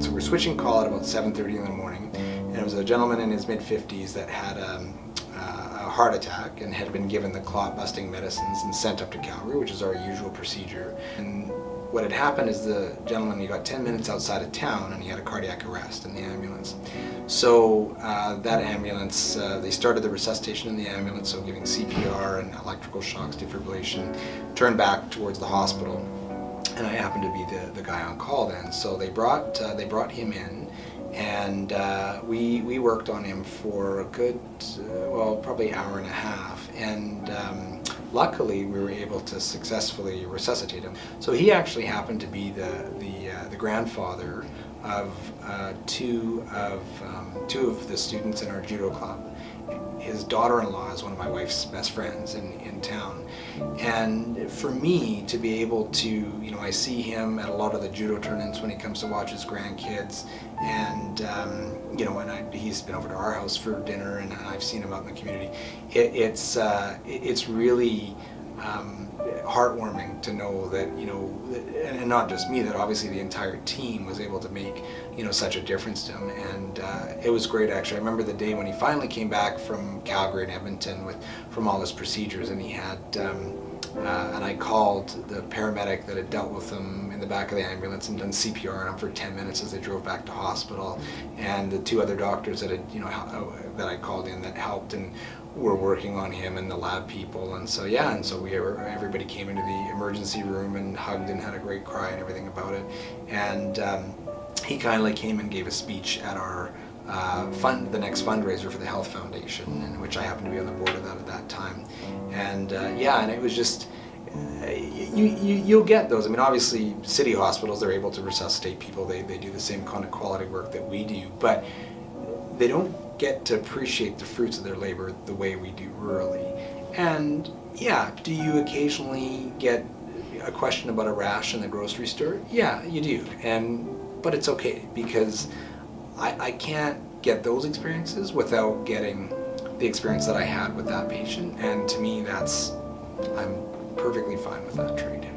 So we're switching call at about 7.30 in the morning, and it was a gentleman in his mid-50s that had um, uh, a heart attack and had been given the clot-busting medicines and sent up to Calgary, which is our usual procedure. And what had happened is the gentleman, he got 10 minutes outside of town and he had a cardiac arrest in the ambulance. So uh, that ambulance, uh, they started the resuscitation in the ambulance, so giving CPR and electrical shocks, defibrillation, turned back towards the hospital. And I happened to be the, the guy on call then. So they brought, uh, they brought him in and uh, we, we worked on him for a good, uh, well, probably hour and a half. And um, luckily we were able to successfully resuscitate him. So he actually happened to be the, the, uh, the grandfather of uh, two, of, um, two of the students in our judo club. His daughter-in-law is one of my wife's best friends in, in town. And for me to be able to, you know, I see him at a lot of the judo tournaments when he comes to watch his grandkids. And, um, you know, and I, he's been over to our house for dinner and I've seen him out in the community. It, it's, uh, it's really, um, heartwarming to know that, you know, and not just me, that obviously the entire team was able to make, you know, such a difference to him. And uh, it was great actually. I remember the day when he finally came back from Calgary and Edmonton with, from all his procedures and he had, um, uh, and I called the paramedic that had dealt with him in the back of the ambulance and done CPR on him for 10 minutes as they drove back to hospital. And the two other doctors that had, you know, that I called in that helped and were working on him and the lab people. And so, yeah, and so we everybody came into the emergency room and hugged and had a great cry and everything about it. And um, he kindly came and gave a speech at our uh, fund, the next fundraiser for the Health Foundation, in which I happened to be on the board of that at that time. And uh, yeah, and it was just, uh, you, you, you'll get those. I mean, obviously, city hospitals, they're able to resuscitate people. They, they do the same kind of quality work that we do, but they don't get to appreciate the fruits of their labor the way we do rurally. And yeah, do you occasionally get a question about a rash in the grocery store? Yeah, you do. And but it's okay because I, I can't get those experiences without getting the experience that I had with that patient. And to me, that's, I'm perfectly fine with that trade.